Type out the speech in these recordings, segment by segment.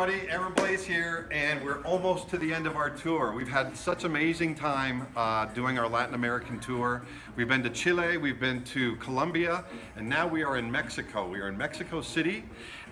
everybody, Aaron Blaise here, and we're almost to the end of our tour. We've had such amazing time uh, doing our Latin American tour. We've been to Chile, we've been to Colombia, and now we are in Mexico. We are in Mexico City,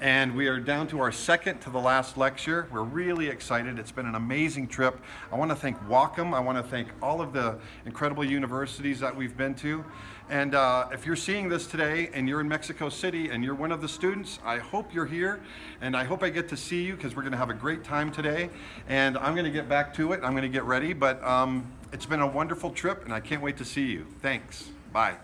and we are down to our second to the last lecture. We're really excited. It's been an amazing trip. I want to thank Wacom. I want to thank all of the incredible universities that we've been to. And uh, if you're seeing this today and you're in Mexico City and you're one of the students, I hope you're here and I hope I get to see you because we're going to have a great time today. And I'm going to get back to it. I'm going to get ready, but um, it's been a wonderful trip and I can't wait to see you. Thanks. Bye.